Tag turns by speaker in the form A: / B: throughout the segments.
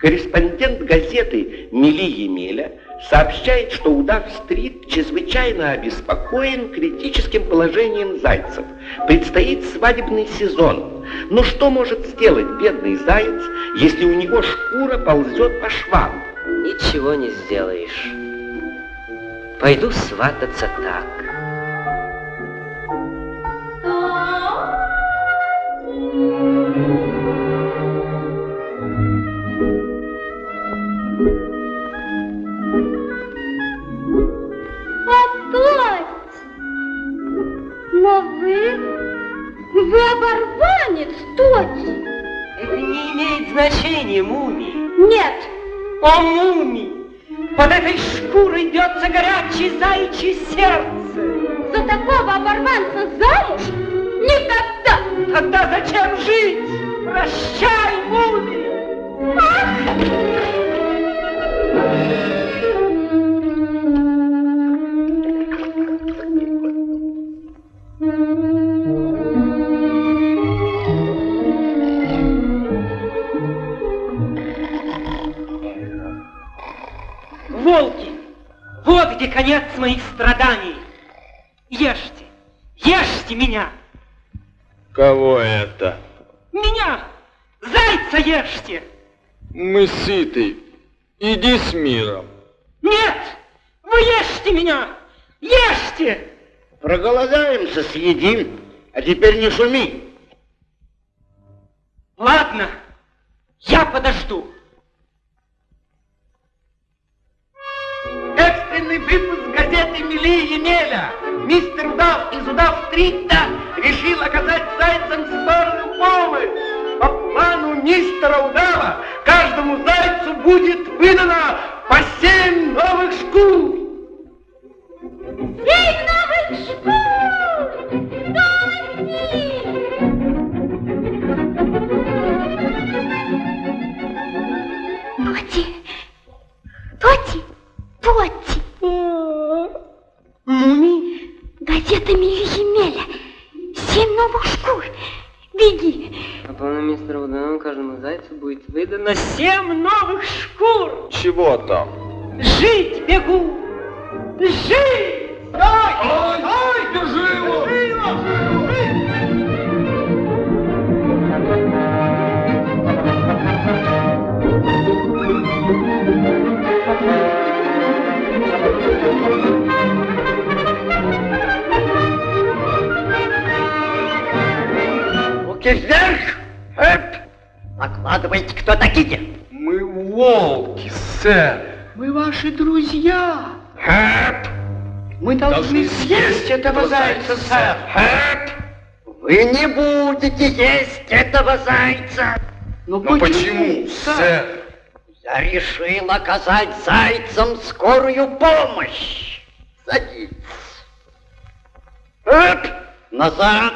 A: Корреспондент газеты Мили Емеля сообщает, что Удав-стрит чрезвычайно обеспокоен критическим положением зайцев. Предстоит свадебный сезон. Но что может сделать бедный заяц, если у него шкура ползет по швам?
B: Ничего не сделаешь. Пойду свататься так. Значения, Муми.
C: Нет.
B: О, Муми! Под этой шкурой бьется горячее заячье сердце.
C: За такого оборванца замуж? Никогда!
B: Тогда зачем жить? Прощай, Муми!
C: Ах!
B: Где конец моих страданий. Ешьте, ешьте меня!
D: Кого это?
B: Меня! Зайца ешьте!
D: Мы сыты. Иди с миром.
B: Нет! Вы ешьте меня! Ешьте!
A: Проголодаемся, съедим. А теперь не шуми.
B: Ладно, я подожду.
E: Экстренный выпуск газеты «Мили Емеля». Мистер Удав из Удав-стрита решил оказать зайцам скорую помощь. По плану мистера Удава каждому зайцу будет выдано по семь новых шкур.
B: Мистера Удана каждому зайцу будет выдано семь новых шкур.
D: Чего там?
B: Жить бегу! Жить!
E: Ай, ай, ай, держи его! Держи его!
A: Руки вверх! Эп! Докладывайте, кто такие?
D: Мы волки, сэр.
E: Мы ваши друзья.
A: Эп!
E: Мы должны съесть этого зайца, сэр.
A: Эп! Вы не будете есть этого зайца.
E: Но
D: Но почему, сэр?
A: Я решил оказать зайцам скорую помощь. Садитесь. Эп! Назад.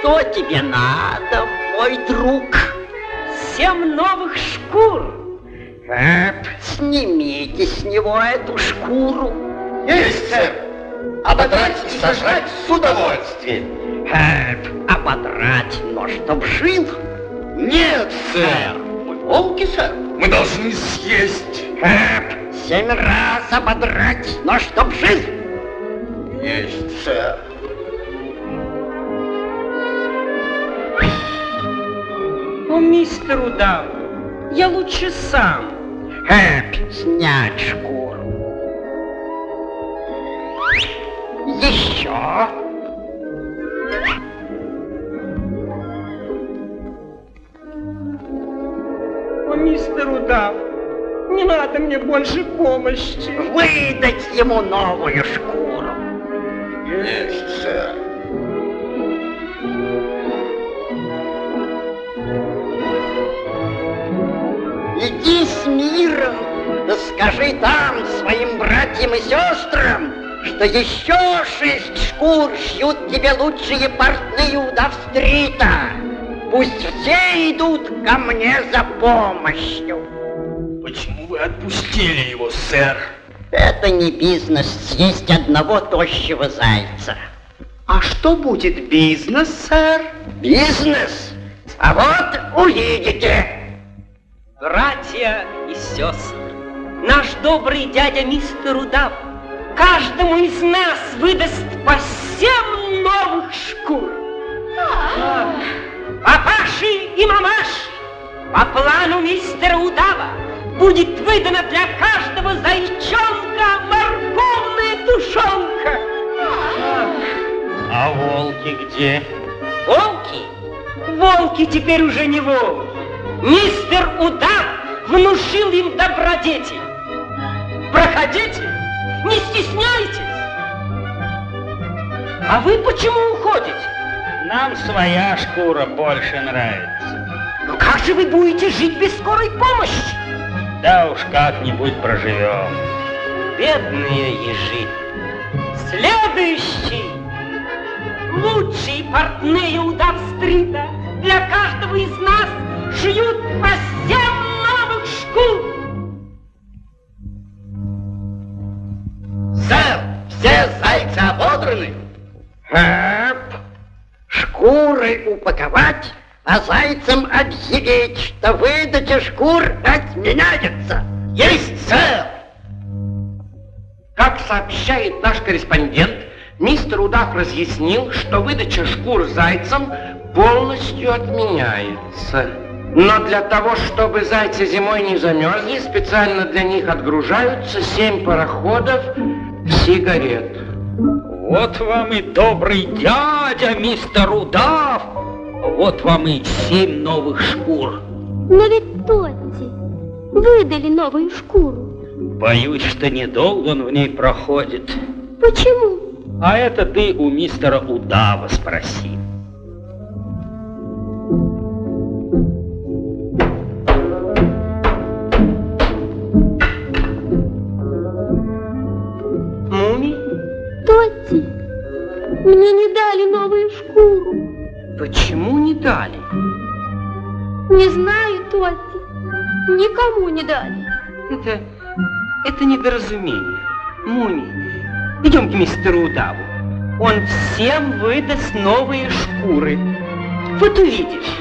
A: Что тебе надо, мой друг?
B: Семь новых шкур.
A: Эп, снимите с него эту шкуру.
E: Есть, сэр. Ободрать и сожрать с удовольствием.
A: Эп, ободрать, но чтоб жил.
E: Нет, сэр. Мы волки, сэр. Мы должны съесть.
A: Эп, семь раз ободрать, но чтоб жил.
E: Есть, сэр.
B: О, мистер Удав, я лучше сам.
A: Эп, снять шкуру. Еще.
B: О, мистер Удав, не надо мне больше помощи.
A: Выдать ему новую шкуру.
E: Есть, сэр.
A: Иди с миром, да скажи там своим братьям и сестрам, что еще шесть шкур шьют тебе лучшие портные удав стрита. Пусть все идут ко мне за помощью.
F: Почему вы отпустили его, сэр?
A: Это не бизнес съесть одного тощего зайца.
D: А что будет бизнес, сэр?
A: Бизнес? А вот увидите.
B: Братья и сестры, наш добрый дядя мистер Удав каждому из нас выдаст по семь новых шкур. Папаши и мамаши, по плану мистера Удава будет выдана для каждого зайчонка морковная тушенка.
G: А волки где?
B: Волки? Волки теперь уже не волки. Мистер Удав внушил им добродетель. Проходите, не стесняйтесь. А вы почему уходите?
G: Нам своя шкура больше нравится.
B: Ну как же вы будете жить без скорой помощи?
G: Да уж как-нибудь проживем.
B: Бедные ежи. Следующий. Лучшие портные удав-стрита
A: а зайцам объявить, что выдача шкур отменяется.
E: Есть, сэр! Как сообщает наш корреспондент, мистер Удав разъяснил, что выдача шкур зайцам полностью отменяется. Но для того, чтобы зайцы зимой не замерзли, специально для них отгружаются семь пароходов сигарет.
G: Вот вам и добрый дядя, мистер Удав. Вот вам и семь новых шкур.
C: Но ведь Тотти выдали новую шкуру.
G: Боюсь, что недолго он в ней проходит.
C: Почему?
G: А это ты у мистера Удава спроси.
C: Не знаю, Тотти. Никому не дали.
B: Это, это недоразумение. Муми, идем к мистеру Удаву. Он всем выдаст новые шкуры. Вот увидишь.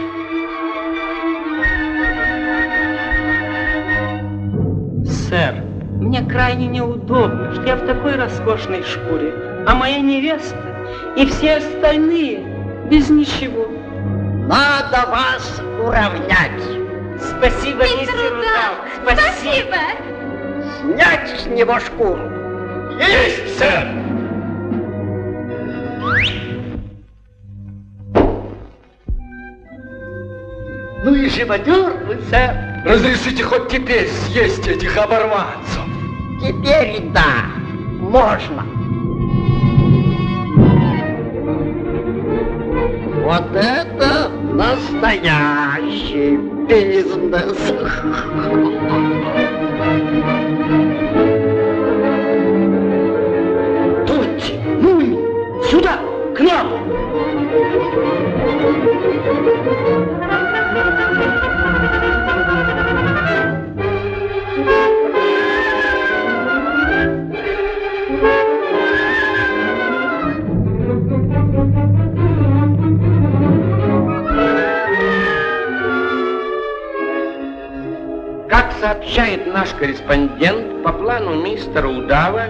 B: Сэр, мне крайне неудобно, что я в такой роскошной шкуре, а моя невеста и все остальные без ничего.
A: Надо вас уравнять.
B: Спасибо, мистер Удав. Спасибо.
A: Снять с него шкуру.
F: Есть, сэр!
E: Ну и живодер вы, сэр.
F: Разрешите хоть теперь съесть этих оборванцев.
A: Теперь да, можно. Вот это настоящий бизнес.
E: Тотти, сообщает наш корреспондент, по плану мистера Удава,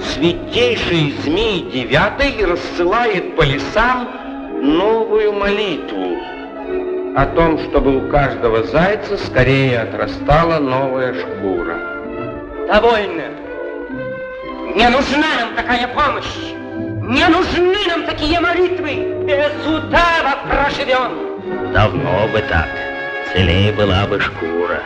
E: святейший змей девятый рассылает по лесам новую молитву о том, чтобы у каждого зайца скорее отрастала новая шкура.
B: Довольно. Не нужна нам такая помощь. Не нужны нам такие молитвы. Без удава проживем.
G: Давно бы так. Целее была бы шкура.